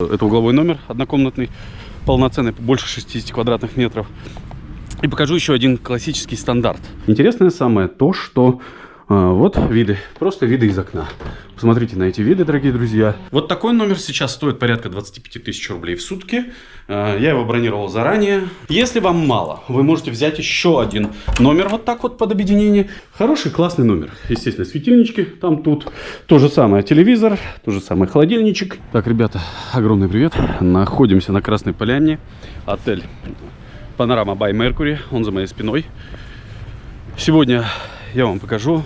Это угловой номер однокомнатный, полноценный, больше 60 квадратных метров. И покажу еще один классический стандарт. Интересное самое то, что вот виды, просто виды из окна. Посмотрите на эти виды, дорогие друзья. Вот такой номер сейчас стоит порядка 25 тысяч рублей в сутки. А, я его бронировал заранее. Если вам мало, вы можете взять еще один номер вот так вот под объединение. Хороший, классный номер. Естественно, светильнички там тут. То же самое телевизор, то же самое холодильничек. Так, ребята, огромный привет. Находимся на Красной Поляне. Отель Панорама by Mercury, он за моей спиной. Сегодня я вам покажу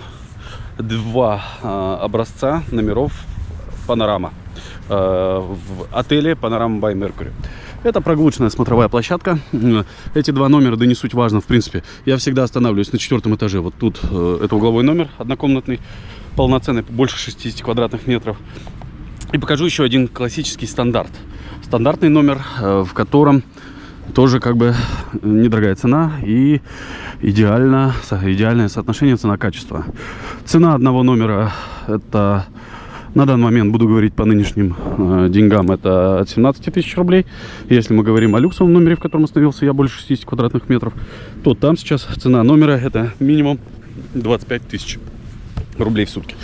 два э, образца номеров Панорама э, в отеле Панорама by Mercury. Это прогулочная смотровая площадка. Эти два номера, да не суть важно, в принципе. Я всегда останавливаюсь на четвертом этаже. Вот тут э, это угловой номер однокомнатный, полноценный, больше 60 квадратных метров. И покажу еще один классический стандарт. Стандартный номер, э, в котором тоже как бы недорогая цена и идеально, идеальное соотношение цена-качество. Цена одного номера это на данный момент, буду говорить по нынешним э, деньгам, это от 17 тысяч рублей. Если мы говорим о люксовом номере, в котором остановился я больше 60 квадратных метров, то там сейчас цена номера это минимум 25 тысяч рублей в сутки.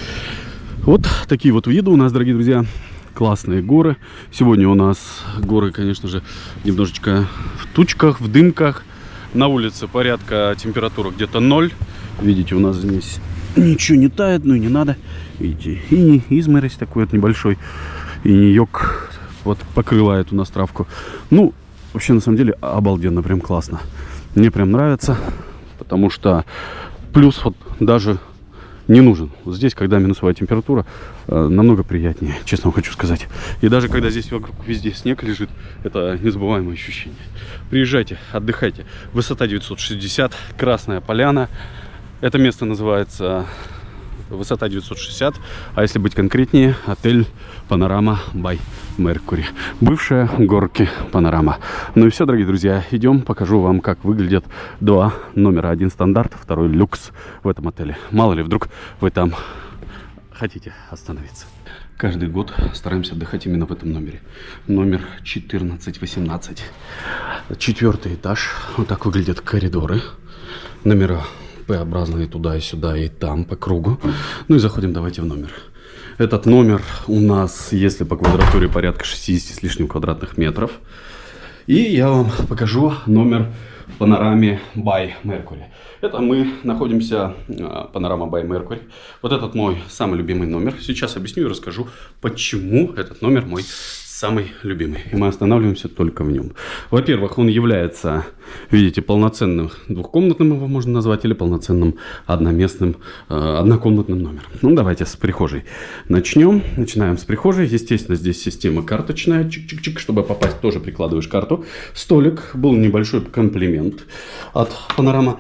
Вот такие вот виды у нас, дорогие друзья классные горы. Сегодня у нас горы, конечно же, немножечко тучках, в дымках. На улице порядка температура где-то 0. Видите, у нас здесь ничего не тает, ну и не надо. Видите, и не изморозь такой вот небольшой. И не йог вот покрывает у нас травку. Ну, вообще, на самом деле, обалденно, прям классно. Мне прям нравится, потому что плюс вот даже не нужен. Здесь, когда минусовая температура, э, намного приятнее, честно вам хочу сказать. И даже когда здесь вокруг везде снег лежит, это незабываемое ощущение. Приезжайте, отдыхайте. Высота 960, Красная Поляна. Это место называется высота 960, а если быть конкретнее, отель Панорама Бай Меркури. Бывшая горки Панорама. Ну и все, дорогие друзья, идем, покажу вам, как выглядят два номера. Один стандарт, второй люкс в этом отеле. Мало ли, вдруг вы там хотите остановиться. Каждый год стараемся отдыхать именно в этом номере. Номер 1418. Четвертый этаж. Вот так выглядят коридоры. Номера П-образные туда и сюда, и там, по кругу. Ну и заходим давайте в номер. Этот номер у нас, если по квадратуре, порядка 60 с лишним квадратных метров. И я вам покажу номер в панораме by Mercury. Это мы находимся, а, панорама by Mercury. Вот этот мой самый любимый номер. Сейчас объясню и расскажу, почему этот номер мой самый любимый. И мы останавливаемся только в нем. Во-первых, он является, видите, полноценным двухкомнатным его можно назвать, или полноценным одноместным э, однокомнатным номером. Ну, давайте с прихожей начнем. Начинаем с прихожей. Естественно, здесь система карточная. Чик-чик-чик. Чтобы попасть, тоже прикладываешь карту. Столик. Был небольшой комплимент от панорама.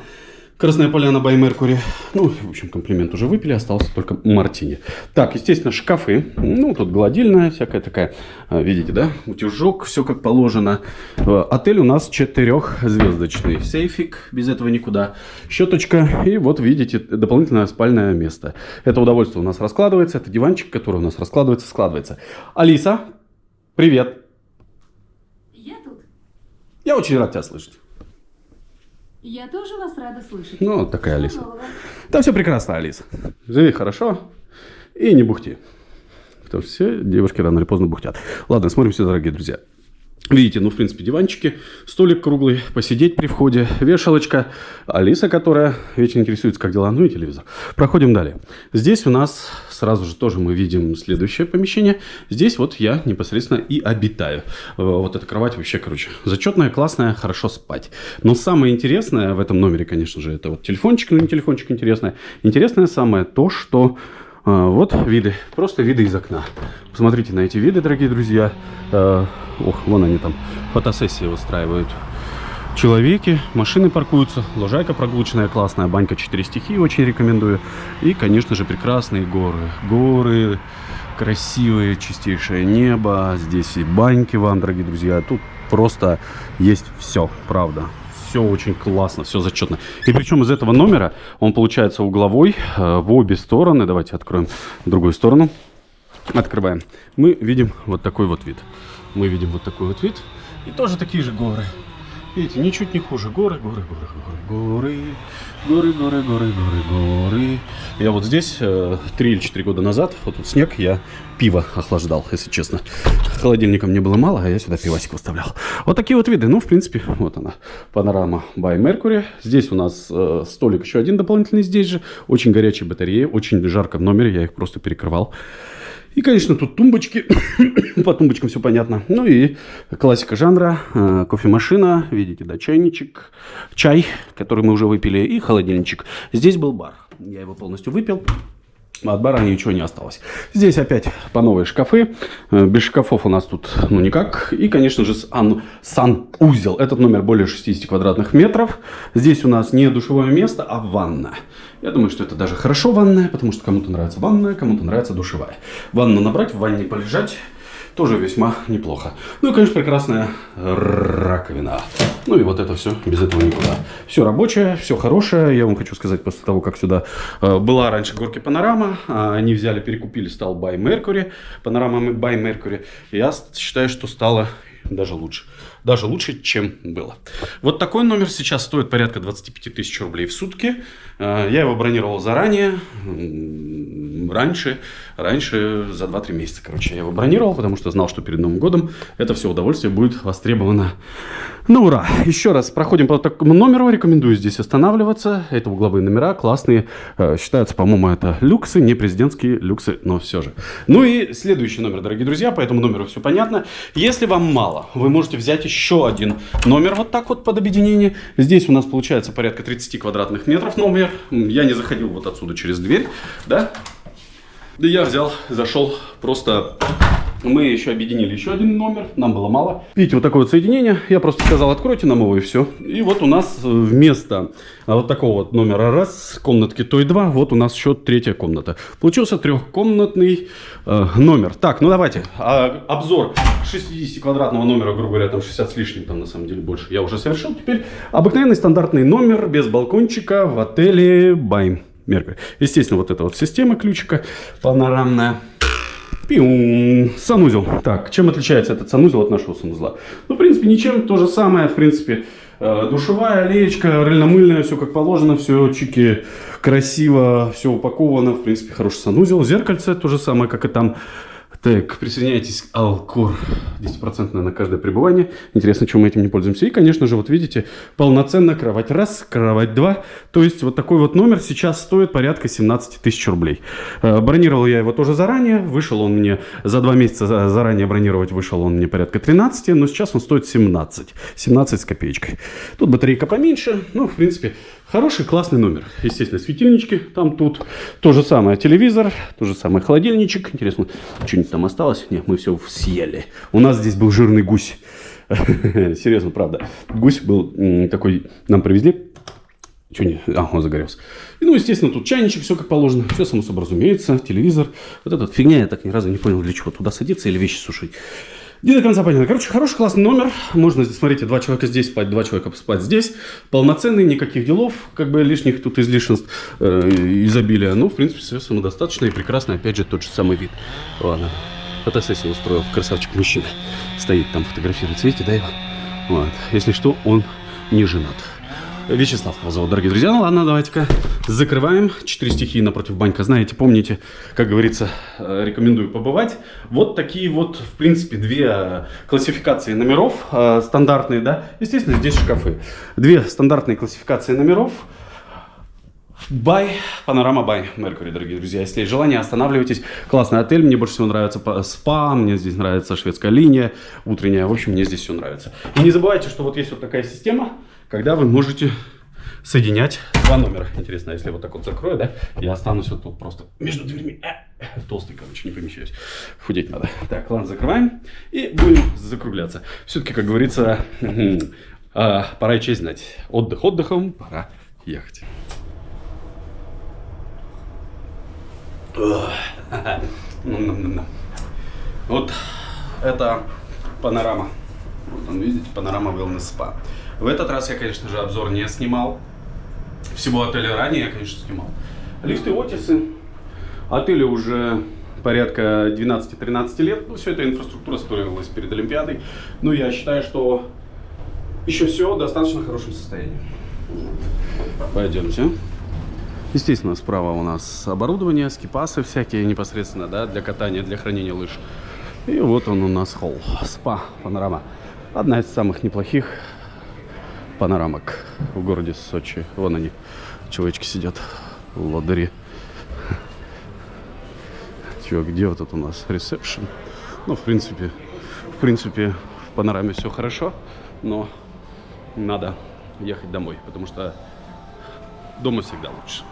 Красная поляна by Mercury. Ну, в общем, комплимент уже выпили, остался только мартини. Так, естественно, шкафы. Ну, тут гладильная всякая такая. А, видите, да? Утюжок, все как положено. Э, отель у нас четырехзвездочный. Сейфик, без этого никуда. Щеточка. И вот, видите, дополнительное спальное место. Это удовольствие у нас раскладывается. Это диванчик, который у нас раскладывается, складывается. Алиса, привет. Я тут. Я очень рад тебя слышать. Я тоже вас рада слышать. Ну, вот такая Алиса. Нового. Да все прекрасно, Алиса. Живи хорошо и не бухти. Потому что все девушки рано или поздно бухтят. Ладно, смотрим все, дорогие друзья. Видите, ну, в принципе, диванчики, столик круглый, посидеть при входе, вешалочка, Алиса, которая вечно интересуется, как дела, ну и телевизор. Проходим далее. Здесь у нас сразу же тоже мы видим следующее помещение. Здесь вот я непосредственно и обитаю. Э, Вот эта кровать вообще, короче, зачетная, классная, хорошо спать. Но самое интересное в этом номере, конечно же, это вот телефончик, ну не телефончик интересное. Интересное самое то, что Вот виды, просто виды из окна. Посмотрите на эти виды, дорогие друзья. Э, Ох, вон они там фотосессии устраивают. Человеки, машины паркуются, лужайка прогулочная, классная, банька 4 стихии, очень рекомендую. И, конечно же, прекрасные горы. Горы, красивые, чистейшее небо. Здесь и баньки вам, дорогие друзья. Тут просто есть все, правда все очень классно, все зачетно. И причем из этого номера он получается угловой э, в обе стороны. Давайте откроем другую сторону. Открываем. Мы видим вот такой вот вид. мы видим вот такой вот вид. И тоже такие же горы. Видите, ничуть не хуже. Горы, горы, горы, горы, горы, горы, горы, горы, горы, горы. Я вот здесь э, три или четыре года назад, вот тут снег, я пиво охлаждал, если честно. Холодильника мне было мало, а я сюда пивасик выставлял. Вот такие вот виды. Ну, в принципе, вот она, панорама by Mercury. Здесь у нас э, столик еще один дополнительный здесь же. Очень горячие батареи, очень жарко в номере, я их просто перекрывал. И, конечно, тут тумбочки. По тумбочкам все понятно. Ну и классика жанра. Э, кофемашина. Видите, да, чайничек. Чай, который мы уже выпили. И холодильничек. Здесь был бар. Я его полностью выпил. От бара ничего не осталось. Здесь опять по новые шкафы. Э, без шкафов у нас тут ну никак. И, конечно же, сан, санузел. Этот номер более 60 квадратных метров. Здесь у нас не душевое место, а ванна. Я думаю, что это даже хорошо ванная, потому что кому-то нравится ванная, кому-то нравится душевая. Ванну набрать, в ванне полежать тоже весьма неплохо. Ну и, конечно, прекрасная раковина. Ну и вот это все, без этого никуда. Все рабочее, все хорошее. Я вам хочу сказать, после того, как сюда э, была раньше горки Панорама, э, они взяли, перекупили, стал By Mercury, Панорама By Mercury. Я считаю, что стало даже лучше. Даже лучше, чем было. Вот такой номер сейчас стоит порядка 25 тысяч рублей в сутки. Э, я его бронировал заранее, раньше, раньше за 2-3 месяца, короче, я его бронировал, потому что знал, что перед Новым годом это все удовольствие будет востребовано. Ну, ура! Еще раз проходим по такому номеру, рекомендую здесь останавливаться. Это угловые номера, классные, э, считаются, по-моему, это люксы, не президентские люксы, но все же. Ну и следующий номер, дорогие друзья, по этому номеру все понятно. Если вам мало, вы можете взять еще один номер вот так вот под объединение. Здесь у нас получается порядка 30 квадратных метров номер. Я не заходил вот отсюда через дверь, да? Да я взял, зашел просто... Мы еще объединили еще один номер, нам было мало. Видите, вот такое вот соединение. Я просто сказал, откройте нам его и все. И вот у нас вместо вот такого вот номера раз, комнатки той два, вот у нас еще третья комната. Получился трехкомнатный э, номер. Так, ну давайте, а, обзор 60-квадратного номера, грубо говоря, там 60 с лишним, там на самом деле больше, я уже совершил. Теперь обыкновенный стандартный номер без балкончика в отеле Байм. Меркурий. Естественно, вот эта вот система ключика панорамная. Пиум. Санузел. Так, чем отличается этот санузел от нашего санузла? Ну, в принципе, ничем. То же самое, в принципе, э, душевая, леечка, рыльно-мыльная, все как положено, все чики красиво, все упаковано. В принципе, хороший санузел. Зеркальце то же самое, как и там. Так, присоединяйтесь Алкор. 10% на каждое пребывание. Интересно, чем мы этим не пользуемся. И, конечно же, вот видите, полноценная кровать раз, кровать два. То есть, вот такой вот номер сейчас стоит порядка 17 тысяч рублей. Э, бронировал я его тоже заранее. Вышел он мне за два месяца заранее бронировать. Вышел он мне порядка 13, но сейчас он стоит 17. 17 с копеечкой. Тут батарейка поменьше. Ну, в принципе, Хороший, классный номер. Естественно, светильнички там, тут. То же самое телевизор, то же самое холодильничек. Интересно, что-нибудь там осталось? Нет, мы все съели. У нас здесь был жирный гусь. Серьезно, правда. Гусь был такой, нам привезли. Что не? А, он загорелся. И, ну, естественно, тут чайничек, все как положено. Все само собой разумеется. Телевизор. Вот эта фигня, я так ни разу не понял, для чего туда садиться или вещи сушить. Не до конца понятно. Короче, хороший классный номер. Можно, смотрите, два человека здесь спать, два человека спать здесь. Полноценный, никаких делов, как бы лишних тут излишенств, э, изобилия. Ну, в принципе, все самодостаточно и прекрасно. Опять же, тот же самый вид. Ладно. Фотосессию устроил. Красавчик мужчина. Стоит там, фотографируется. Видите, да, его? Вот. Если что, он не женат. Вячеслав его зовут, дорогие друзья. Ну ладно, давайте-ка закрываем. Четыре стихии напротив банька. Знаете, помните, как говорится, э, рекомендую побывать. Вот такие вот, в принципе, две э, классификации номеров э, стандартные, да. Естественно, здесь шкафы. Две стандартные классификации номеров. Бай, панорама Бай, Меркурий, дорогие друзья. Если есть желание, останавливайтесь. Классный отель, мне больше всего нравится спа, мне здесь нравится шведская линия, утренняя. В общем, мне здесь все нравится. И не забывайте, что вот есть вот такая система, когда вы можете соединять два номера. Интересно, если вот так вот закрою, да, я останусь вот тут просто между дверьми. Э, толстый, короче, не помещаюсь. Худеть надо. Так, ладно, закрываем и будем закругляться. Все-таки, как говорится, э, пора и честь знать. Отдых отдыхом, пора ехать. Вот это панорама. Вот он, видите, панорама Wellness Spa. В этот раз я, конечно же, обзор не снимал. Всего отеля ранее я, конечно, снимал. Лифты Отисы. Отели уже порядка 12-13 лет. Ну, все эта инфраструктура строилась перед Олимпиадой. Ну, я считаю, что еще все в достаточно хорошем состоянии. Пойдемте. Естественно, справа у нас оборудование, скипасы всякие непосредственно, да, для катания, для хранения лыж. И вот он у нас холл, спа, панорама. Одна из самых неплохих панорамок в городе Сочи. Вон они, человечки сидят, лодыри. Чё, где вот тут у нас ресепшн? Ну, в принципе, в принципе, в панораме все хорошо, но надо ехать домой, потому что дома всегда лучше.